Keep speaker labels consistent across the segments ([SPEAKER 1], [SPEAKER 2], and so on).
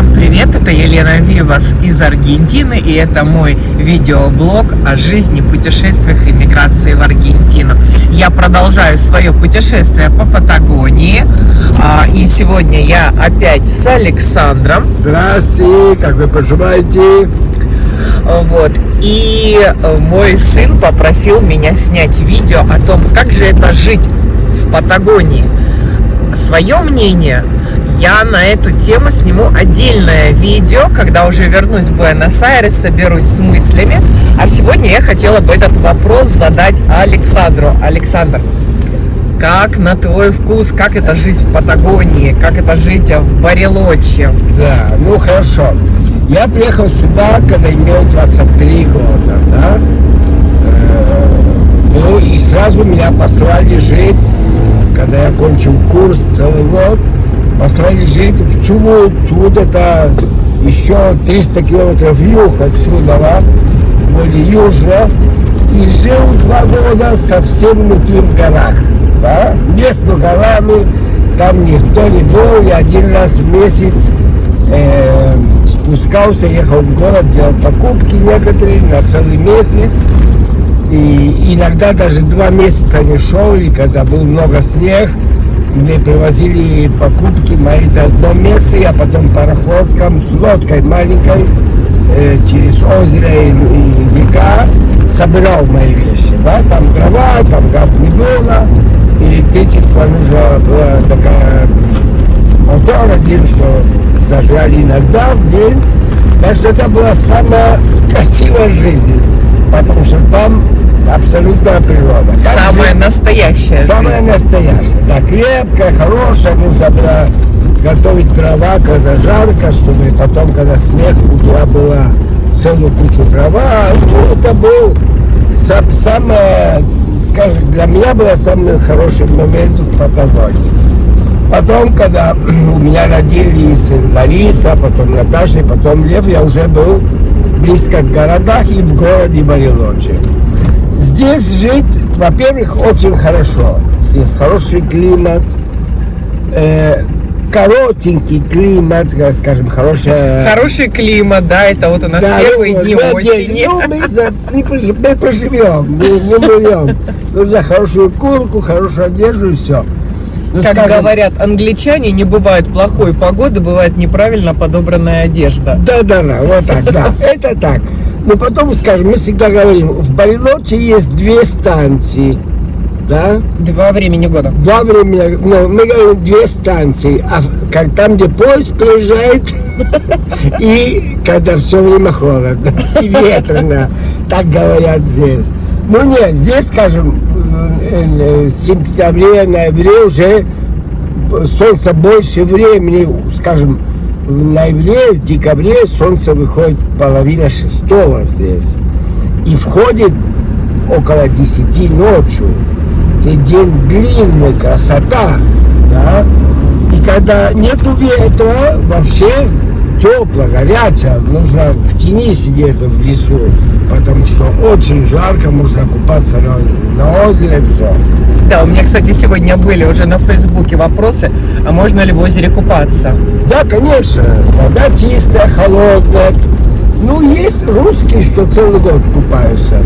[SPEAKER 1] Всем привет, это Елена Вивас из Аргентины и это мой видеоблог о жизни, путешествиях и миграции в Аргентину. Я продолжаю свое путешествие по Патагонии а, и сегодня я опять с Александром.
[SPEAKER 2] Здравствуйте, как вы поживаете?
[SPEAKER 1] Вот. И мой сын попросил меня снять видео о том, как же это жить в Патагонии. Свое мнение я на эту тему сниму отдельное видео, когда уже вернусь в Буэнос-Айрес, соберусь с мыслями. А сегодня я хотела бы этот вопрос задать Александру. Александр, как на твой вкус, как это жить в Патагонии, как это жить в Барелоче?
[SPEAKER 2] Да, ну хорошо. Я приехал сюда, когда имел 23 года, да? Э, ну и сразу меня послали жить, когда я кончил курс целый год, послали жить в Чубут. Чубут это еще 300 километров юг отсюда, да? более южно. И жил два года совсем внутри в горах, да? между горами, там никто не был, я один раз в месяц э, спускался, ехал в город, делал покупки некоторые на целый месяц. И иногда даже два месяца не шел, и когда был много снег, мне привозили покупки мои до одно место, я потом пароходком с лодкой маленькой э, через озеро и, и река собирал мои вещи. Да? Там дрова, там газ не было, электричество нужно было такая мотор один, что зажигали иногда в день. Так что это была самая красивая жизнь, потому что там абсолютная природа.
[SPEAKER 1] Как самая жизнь, настоящая.
[SPEAKER 2] Самая жизнь. настоящая. Да, крепкая, хорошая, нужно было готовить дрова, когда жарко, чтобы потом, когда снег, у тебя была целую кучу дрова. Ну, это был сам, самое, скажем, для меня было самый хороший момент в Патагонии. Потом, когда у меня родились Лариса, потом Наташа, потом Лев, я уже был близко к городах и в городе Барелоче. Здесь жить, во-первых, очень хорошо. Здесь хороший климат, э, коротенький климат, скажем, хорошая...
[SPEAKER 1] Хороший климат, да, это вот у нас да, первые ну, дни да, осени.
[SPEAKER 2] Ну, мы, за, мы, мы проживем, мы не умрем. Нужно хорошую курку, хорошую одежду и все.
[SPEAKER 1] Ну, как скажем, говорят англичане, не бывает плохой погоды, бывает неправильно подобранная одежда.
[SPEAKER 2] Да, да, да, вот так, да, это так. Но потом, скажем, мы всегда говорим, в Барелоче есть две станции, да?
[SPEAKER 1] Два времени года.
[SPEAKER 2] Два времени, ну, мы говорим две станции, а как там, где поезд приезжает, и когда все время холодно и ветрено, так говорят здесь. Ну нет, здесь, скажем, в сентябре, ноябре уже солнце больше времени, скажем, в ноябре, в декабре солнце выходит половина шестого здесь. И входит около десяти ночью. И день длинный, красота. Да? И когда нету ветра, вообще тепло, горячо, нужно в тени сидеть в лесу, потому что очень жарко, можно купаться на, на озере, все.
[SPEAKER 1] Да, у меня, кстати, сегодня были уже на Фейсбуке вопросы, а можно ли в озере купаться?
[SPEAKER 2] Да, конечно, вода чистая, холодная. Ну, есть русские, что целый год купаются,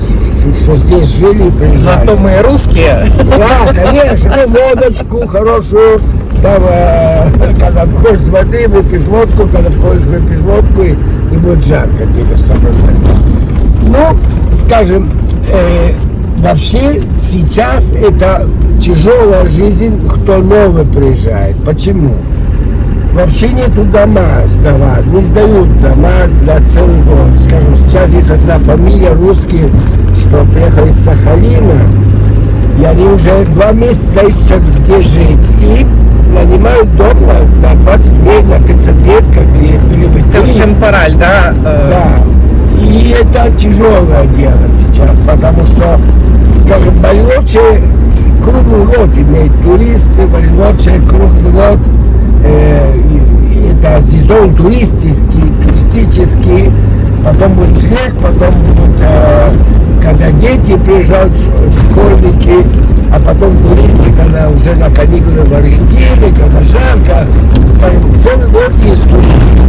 [SPEAKER 2] что здесь жили и приезжали.
[SPEAKER 1] Зато мы русские.
[SPEAKER 2] Да, конечно, водочку хорошую, там, э, когда входишь с воды, выпьешь водку, когда входишь, выпьешь водку, и, и будет жарко тебе сто процентов. Ну, скажем, э, вообще сейчас это тяжелая жизнь, кто новый приезжает. Почему? Вообще нету дома сдавать, не сдают дома для целого года. Скажем, сейчас есть одна фамилия русские, что приехали из Сахалина, и они уже два месяца ищут где жить. И нанимают дом на, на 20 дней, на 30 лет, как были бы
[SPEAKER 1] Темпораль, да?
[SPEAKER 2] Да. И это тяжелое дело сейчас, потому что, скажем, Барелоче круглый год имеет туристы, Барелоче круглый год, э, это сезон туристический, туристический, потом будет снег, потом будут, э, когда дети приезжают, школьники, а потом туристы, когда уже на каникулы в Аргентине, когда жарко, целый год есть туристы.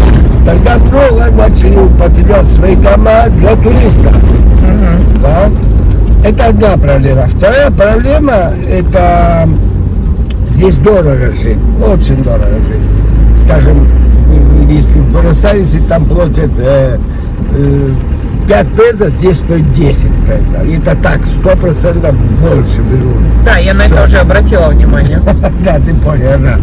[SPEAKER 2] много начали употреблять свои дома для туристов.
[SPEAKER 1] Мгм.
[SPEAKER 2] Да? Это одна проблема. Вторая проблема это здесь дорого жить, очень дорого жить. Скажем, если в Буэнос-Айресе там платят э, э, 5 песо, здесь стоит 10 песо. И это так, 100% больше берут.
[SPEAKER 1] Да, я на это уже обратила внимание.
[SPEAKER 2] Да, ты понял, да.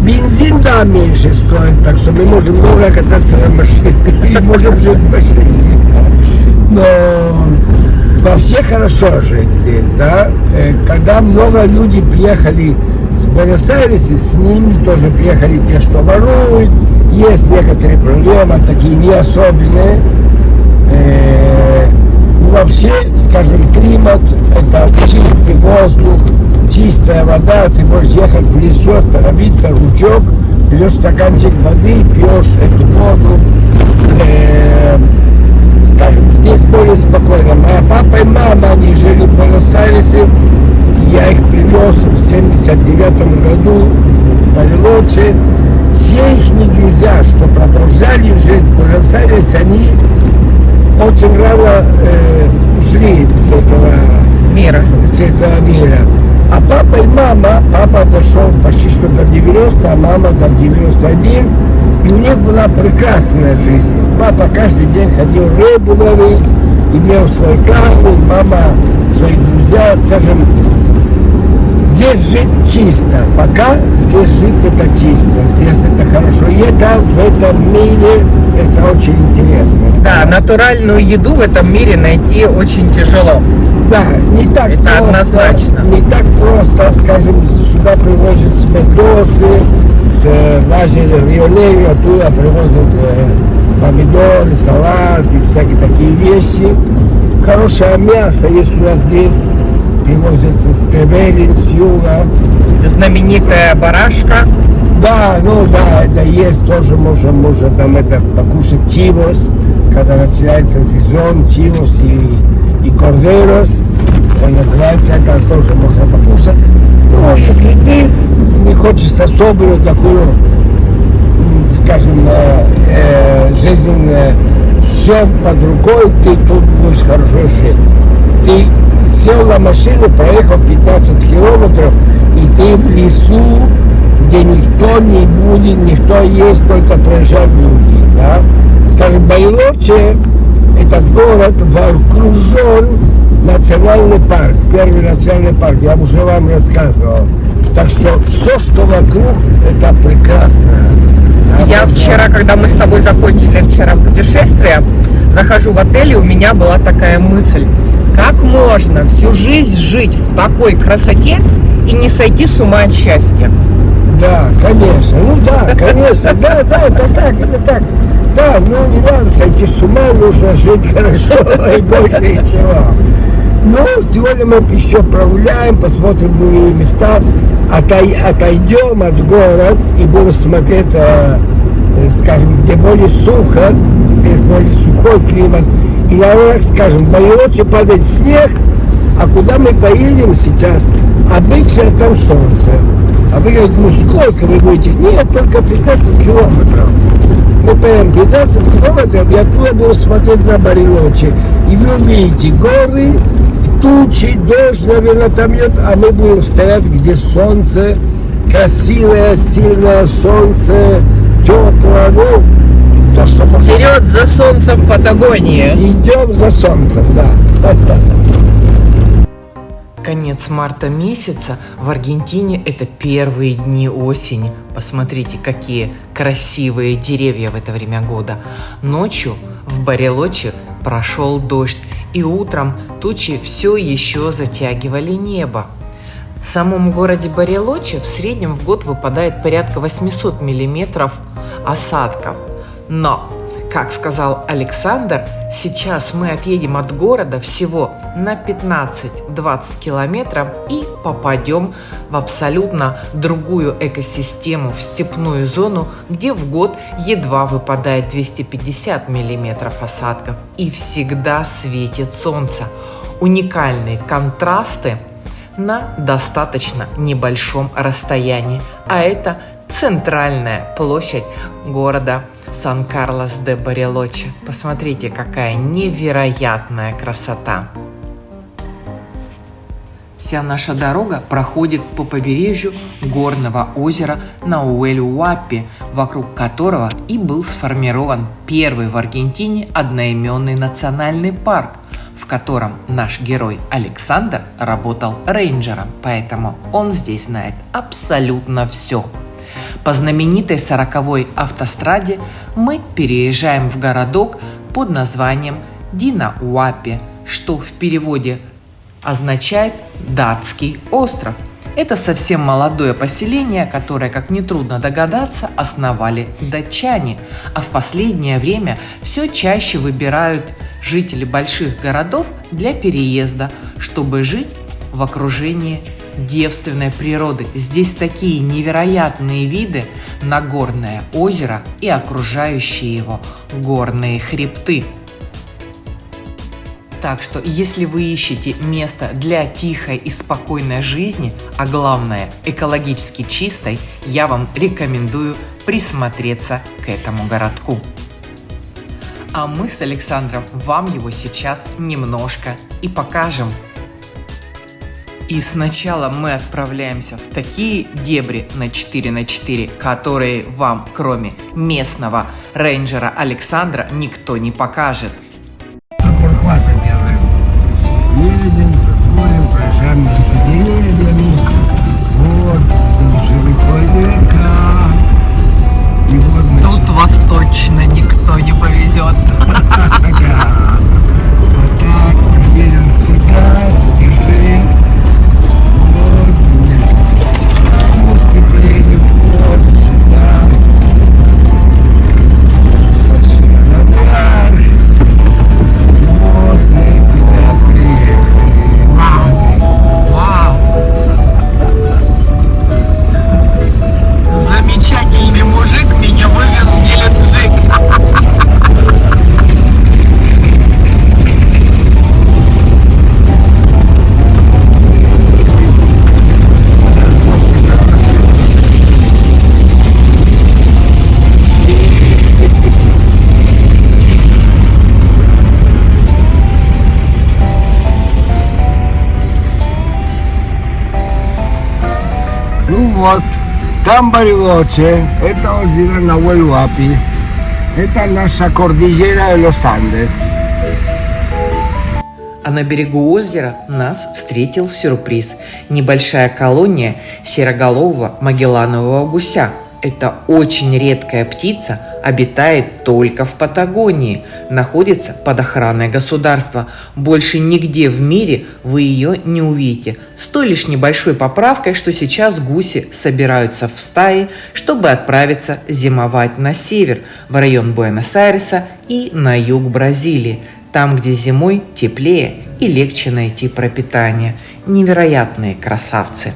[SPEAKER 2] Бензин, да, меньше стоит, так что мы можем много кататься на машине и можем жить в машине. Но вообще хорошо жить здесь, да. Э, Когда много людей приехали с Буэнос-Айреса, с ними тоже приехали те, что воруют. Есть некоторые проблемы, такие не особенные. Э, ну, вообще, скажем, климат, это чистый воздух, чистая вода, ты можешь ехать в лесу, остановиться, ручок, берешь стаканчик воды, пьешь эту воду. Э, скажем, здесь более спокойно. Моя папа и мама, они жили в Буэнос-Айресе, я их привез в 79 году в Барелоче. Все их друзья, что продолжали жить в Буэнос-Айресе, они очень рано э, ушли с этого,
[SPEAKER 1] Мира.
[SPEAKER 2] с этого мира. А папа и мама, папа дошел почти что до 90, а мама до 91. И у них была прекрасная жизнь. Папа каждый день ходил рыбу ловить, имел свой камень, мама, свои друзья, скажем, здесь жить чисто. Пока здесь жить это чисто, здесь это хорошо. И это в этом мире это очень интересно.
[SPEAKER 1] Да, натуральную еду в этом мире найти очень тяжело.
[SPEAKER 2] Да, не так
[SPEAKER 1] Это
[SPEAKER 2] просто,
[SPEAKER 1] однозначно.
[SPEAKER 2] не так просто, скажем, сюда привозят с Мендосы, с э, даже Рио-Негро, оттуда привозят э, помидоры, салат и всякие такие вещи. Хорошее мясо есть у нас здесь, привозится с Тревелин, с юга.
[SPEAKER 1] Знаменитая барашка.
[SPEAKER 2] Да, ну да, это есть тоже, можно, можно там это покушать тивос, когда начинается сезон, тивос и, и кордерос, он называется, это тоже можно покушать. Ну, если ты не хочешь особую такую, скажем, э, э, жизнь, все под рукой, ты тут будешь хорошо жить. Ты сел на машину, проехал 15 километров, и ты в лесу, где никто не будет, никто есть, только проезжают люди. Да? Скажем, Байлоче, этот город окружен национальный парк, первый национальный парк, я уже вам рассказывал. Так что все, что вокруг, это прекрасно.
[SPEAKER 1] Я вчера, когда мы с тобой закончили вчера путешествие, захожу в отель, и у меня была такая мысль. Как можно всю жизнь жить в такой красоте и не сойти с ума от счастья?
[SPEAKER 2] Да, конечно. Ну да, конечно. Да, да, это так, это так. Да, ну не надо сойти с ума, нужно жить хорошо и больше ничего. Ну, сегодня мы еще прогуляем, посмотрим другие места, отой- отойдем от город и будем смотреть, э, э, скажем, где более сухо, здесь более сухой климат. И иногда, скажем, Барелоче падает снег, а куда мы поедем сейчас? Обычно там солнце. А вы говорите, ну сколько вы будете? Нет, только 15 километров. Мы поедем 15 километров, я оттуда буду смотреть на Барелочи. И вы увидите горы, тучи, дождь, наверное, там идет, а мы будем стоять, где солнце, красивое, сильное солнце, теплое, ну, то, что можно.
[SPEAKER 1] Вперед за солнцем в Патагонии.
[SPEAKER 2] Идем за солнцем, да.
[SPEAKER 3] Конец марта месяца в Аргентине – это первые дни осени. Посмотрите, какие красивые деревья в это время года. Ночью в Барелоче прошел дождь, и утром тучи все еще затягивали небо. В самом городе Барелоче в среднем в год выпадает порядка 800 миллиметров осадков. Но, как сказал Александр, сейчас мы отъедем от города всего на 15-20 километров и попадем в абсолютно другую экосистему, в степную зону, где в год едва выпадает 250 миллиметров осадков и всегда светит солнце. Уникальные контрасты – на достаточно небольшом расстоянии, а это центральная площадь города Сан-Карлос-де-Барелоче. Посмотрите, какая невероятная красота! Вся наша дорога проходит по побережью горного озера Науэль-Уаппи, вокруг которого и был сформирован первый в Аргентине одноименный национальный парк, в котором наш герой Александр работал рейнджером, поэтому он здесь знает абсолютно все. По знаменитой сороковой автостраде мы переезжаем в городок под названием Динауапи, что в переводе означает «датский остров». Это совсем молодое поселение, которое, как нетрудно догадаться, основали датчане, а в последнее время все чаще выбирают жители больших городов для переезда, чтобы жить в окружении девственной природы. Здесь такие невероятные виды на горное озеро и окружающие его горные хребты. Так что, если вы ищете место для тихой и спокойной жизни, а главное экологически чистой, я вам рекомендую присмотреться к этому городку. А мы с Александром вам его сейчас немножко и покажем. И сначала мы отправляемся в такие дебри на 4 на 4, которые вам, кроме местного рейнджера Александра, никто не покажет.
[SPEAKER 2] Вот, там Барилоче, это озеро Науэль-Уапи, это наша кордильера los Andes.
[SPEAKER 3] А на берегу озера нас встретил сюрприз – небольшая колония сероголового магелланового гуся – это очень редкая птица, обитает только в Патагонии, находится под охраной государства. Больше нигде в мире вы ее не увидите. С той лишь небольшой поправкой, что сейчас гуси собираются в стаи, чтобы отправиться зимовать на север, в район Буэнос-Айреса и на юг Бразилии, там, где зимой теплее и легче найти пропитание. Невероятные красавцы.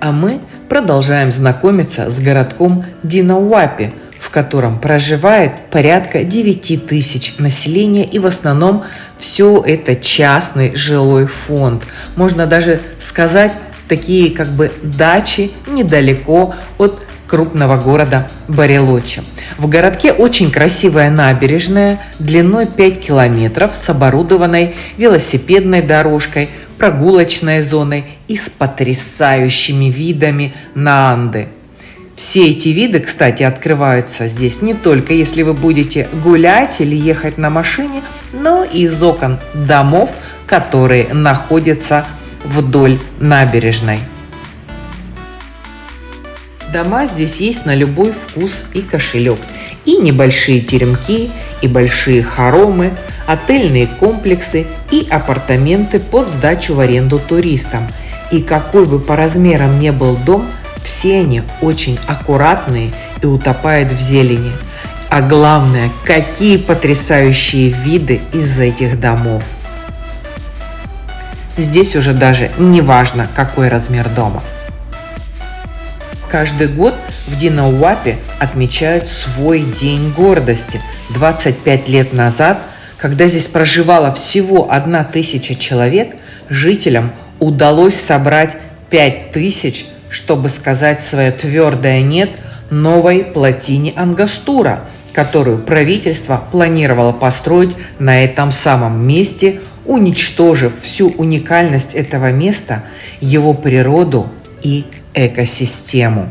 [SPEAKER 3] А мы продолжаем знакомиться с городком Динауапи, в котором проживает порядка 9 тысяч населения и в основном все это частный жилой фонд. Можно даже сказать, такие как бы дачи недалеко от крупного города Барелочи. В городке очень красивая набережная длиной 5 километров с оборудованной велосипедной дорожкой, прогулочной зоной и с потрясающими видами на Анды. Все эти виды, кстати, открываются здесь не только если вы будете гулять или ехать на машине, но и из окон домов, которые находятся вдоль набережной. Дома здесь есть на любой вкус и кошелек. И небольшие теремки, и большие хоромы, отельные комплексы и апартаменты под сдачу в аренду туристам. И какой бы по размерам не был дом, все они очень аккуратные и утопают в зелени. А главное, какие потрясающие виды из этих домов. Здесь уже даже не важно, какой размер дома – Каждый год в Динауапе отмечают свой день гордости. 25 лет назад, когда здесь проживало всего одна тысяча человек, жителям удалось собрать 5000 чтобы сказать свое твердое «нет» новой плотине Ангастура, которую правительство планировало построить на этом самом месте, уничтожив всю уникальность этого места, его природу и экосистему.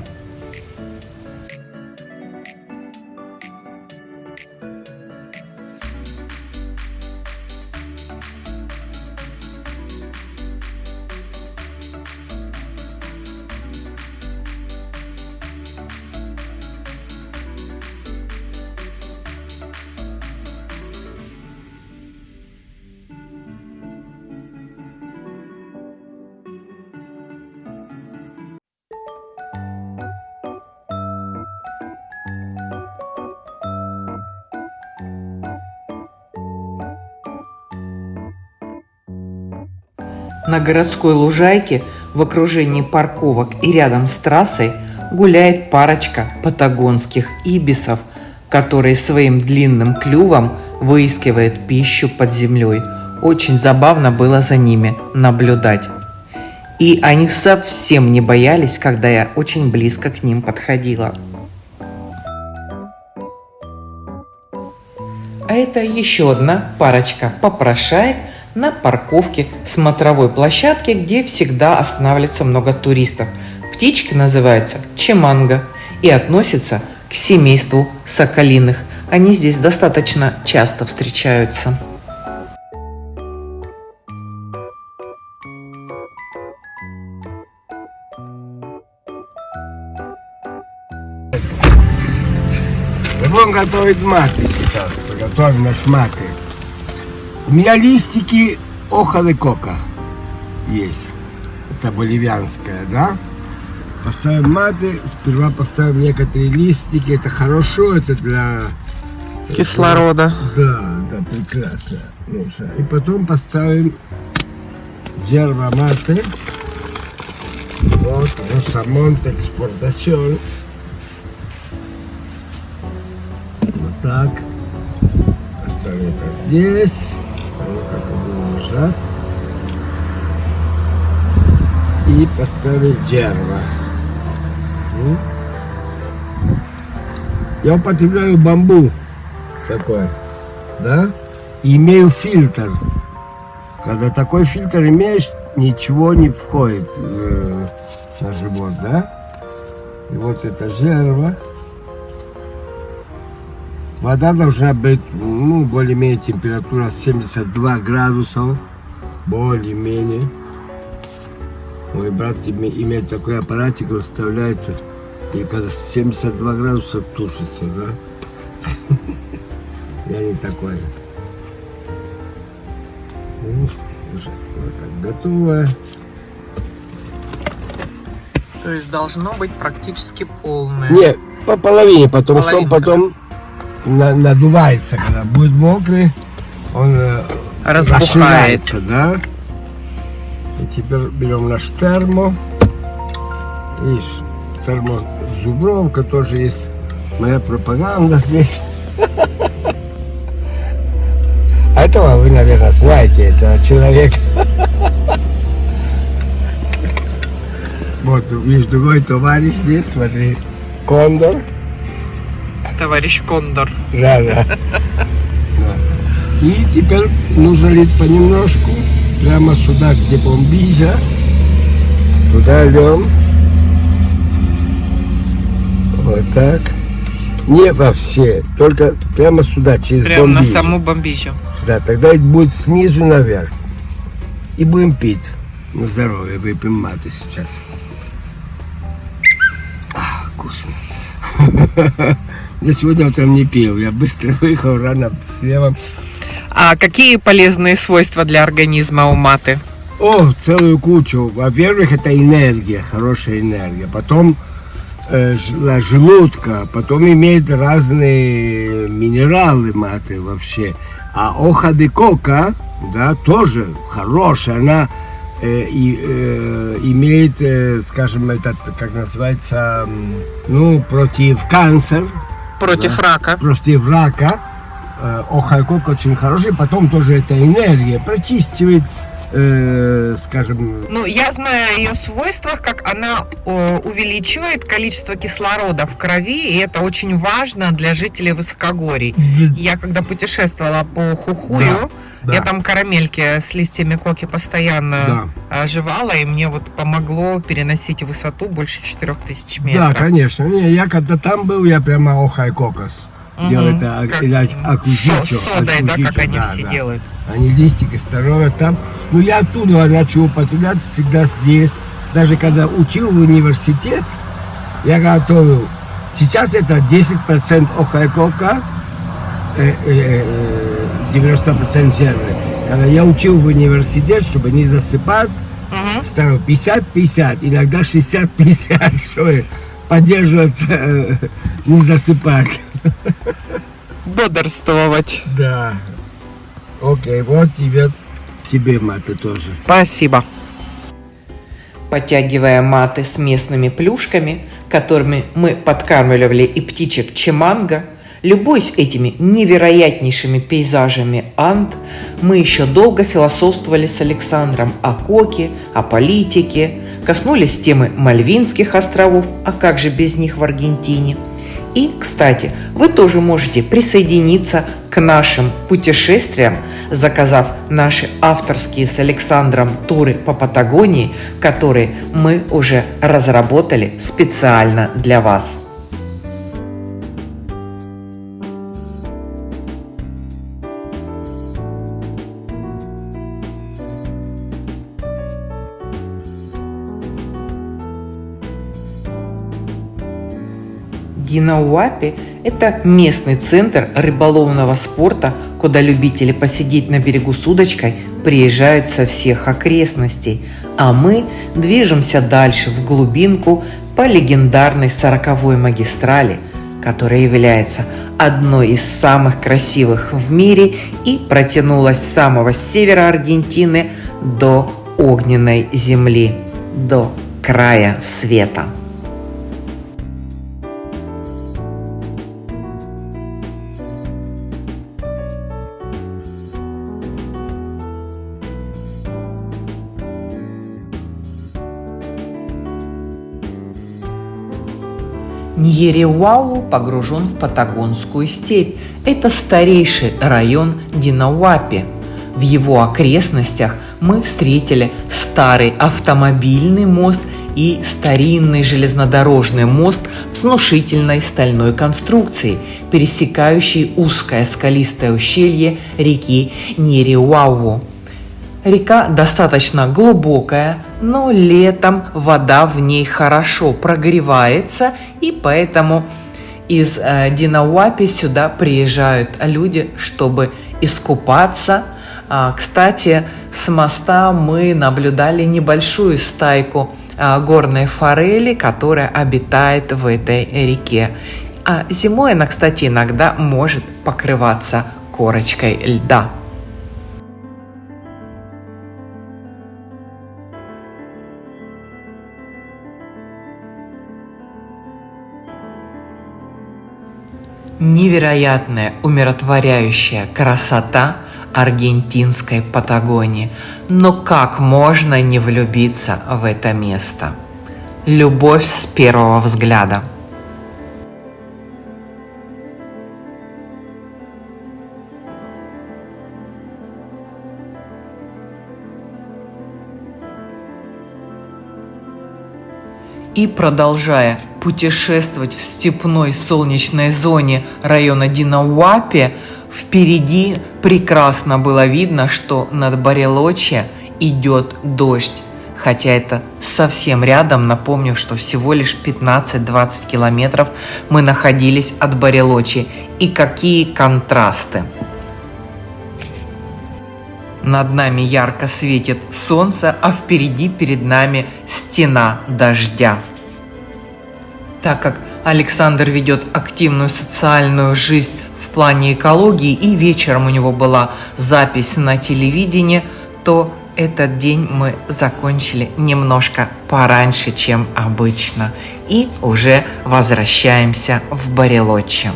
[SPEAKER 3] На городской лужайке в окружении парковок и рядом с трассой гуляет парочка патагонских ибисов, которые своим длинным клювом выискивают пищу под землей. Очень забавно было за ними наблюдать. И они совсем не боялись, когда я очень близко к ним подходила. А это еще одна парочка попрошаек – на парковке смотровой площадки, где всегда останавливается много туристов. Птички называются чеманго и относятся к семейству соколиных. Они здесь достаточно часто встречаются.
[SPEAKER 2] Будем готовить маты сейчас. Приготовим наш маты. У меня листики оха де кока есть. Это боливианская, да? Поставим маты, сперва поставим некоторые листики. Это хорошо, это для...
[SPEAKER 1] Кислорода.
[SPEAKER 2] Да, да, прекрасно. И потом поставим yerba mate. Вот, Росамонт экспортацион. Вот так. Поставим это здесь как он лежат. И поставить дерево. Я употребляю бамбу такой, да, и имею фильтр. Когда такой фильтр имеешь, ничего не входит э, на живот, да? И вот это дерево. Вода должна быть, ну, более-менее температура 72 градусов, более-менее. Мой брат имеет такой аппаратик, он вставляется, и когда 72 градуса тушится, да? Я не такой. Вот так, готовое.
[SPEAKER 1] То есть должно быть практически полное.
[SPEAKER 2] Нет, по половине, потому что он потом на, надувается, когда будет мокрый, он э, разбухается, да. И теперь берем наш термо. Видишь, термо Зубровка тоже есть моя пропаганда здесь. А этого вы, наверное, знаете, этого человека. Вот, видишь, другой товарищ здесь, смотри, кондор
[SPEAKER 1] товарищ Кондор.
[SPEAKER 2] Да, да. И теперь нужно лить понемножку, прямо сюда, где бомбиза. Туда льем. Вот так. Не во все, только прямо сюда, через
[SPEAKER 1] Прямо бомбизу. на саму бомбизу.
[SPEAKER 2] Да, тогда это будет снизу наверх. И будем пить. На здоровье выпьем маты сейчас. А, вкусно. Я сегодня утром не пил, я быстро выехал рано слева.
[SPEAKER 1] А какие полезные свойства для организма у маты?
[SPEAKER 2] О, целую кучу. Во-первых, это энергия, хорошая энергия. Потом э, желудка, потом имеет разные минералы маты вообще. А оха де кока, да, тоже хорошая. Она э, и, э, имеет, э, скажем, этот, как называется, ну, против канцера
[SPEAKER 1] Против да. рака.
[SPEAKER 2] Против рака. Э, охайкок очень хороший. Потом тоже эта энергия прочистивает э, скажем,
[SPEAKER 1] Ну, я знаю о ее свойствах, как она э, увеличивает количество кислорода в крови, и это очень важно для жителей высокогорий. Я когда путешествовала по Хухую,
[SPEAKER 2] да,
[SPEAKER 1] я там карамельки с листьями коки постоянно
[SPEAKER 2] да.
[SPEAKER 1] оживала, и мне вот помогло переносить высоту больше 4000
[SPEAKER 2] Да,
[SPEAKER 1] метров.
[SPEAKER 2] конечно. Не, я когда там был, я прямо охай кокос.
[SPEAKER 1] Мгм.
[SPEAKER 2] Делал это
[SPEAKER 1] Как,
[SPEAKER 2] или акузичо,
[SPEAKER 1] со- содой, да, как они
[SPEAKER 2] да,
[SPEAKER 1] все
[SPEAKER 2] да.
[SPEAKER 1] делают.
[SPEAKER 2] Они листики здоровые там. Ну, я оттуда начал употреблять всегда здесь. Даже когда учил в университет, я готовил. Сейчас это 10% охайкока, э, э, э, 90% зерна. Когда я учил в университет, чтобы не засыпать,
[SPEAKER 1] Мгм.
[SPEAKER 2] ставил 50-50, иногда 60-50, чтобы поддерживаться, э, не засыпать.
[SPEAKER 1] Бодрствовать.
[SPEAKER 2] Да. Окей, вот тебе, тебе маты тоже.
[SPEAKER 1] Спасибо.
[SPEAKER 3] Подтягивая маты с местными плюшками, которыми мы подкармливали и птичек Чеманга, любуясь этими невероятнейшими пейзажами Анд, мы еще долго философствовали с Александром о коке, о политике, коснулись темы Мальвинских островов, а как же без них в Аргентине – и, кстати, вы тоже можете присоединиться к нашим путешествиям, заказав наши авторские с Александром туры по Патагонии, которые мы уже разработали специально для вас. Динауапи – это местный центр рыболовного спорта, куда любители посидеть на берегу с удочкой приезжают со всех окрестностей, а мы движемся дальше в глубинку по легендарной сороковой магистрали, которая является одной из самых красивых в мире и протянулась с самого севера Аргентины до огненной земли, до края света. Ньереуау погружен в Патагонскую степь. Это старейший район Динауапи. В его окрестностях мы встретили старый автомобильный мост и старинный железнодорожный мост с внушительной стальной конструкцией, пересекающий узкое скалистое ущелье реки Ньереуау. Река достаточно глубокая, но летом вода в ней хорошо прогревается, и поэтому из э, Динауапи сюда приезжают люди, чтобы искупаться. А, кстати, с моста мы наблюдали небольшую стайку а, горной форели, которая обитает в этой реке. А зимой она, кстати, иногда может покрываться корочкой льда. Невероятная умиротворяющая красота аргентинской Патагонии. Но как можно не влюбиться в это место? Любовь с первого взгляда. И продолжая путешествовать в степной солнечной зоне района Динауапи, впереди прекрасно было видно, что над Барелочи идет дождь. Хотя это совсем рядом, напомню, что всего лишь 15-20 километров мы находились от Барелочи. И какие контрасты! Над нами ярко светит солнце, а впереди перед нами стена дождя. Так как Александр ведет активную социальную жизнь в плане экологии и вечером у него была запись на телевидении, то этот день мы закончили немножко пораньше, чем обычно. И уже возвращаемся в Барелочи.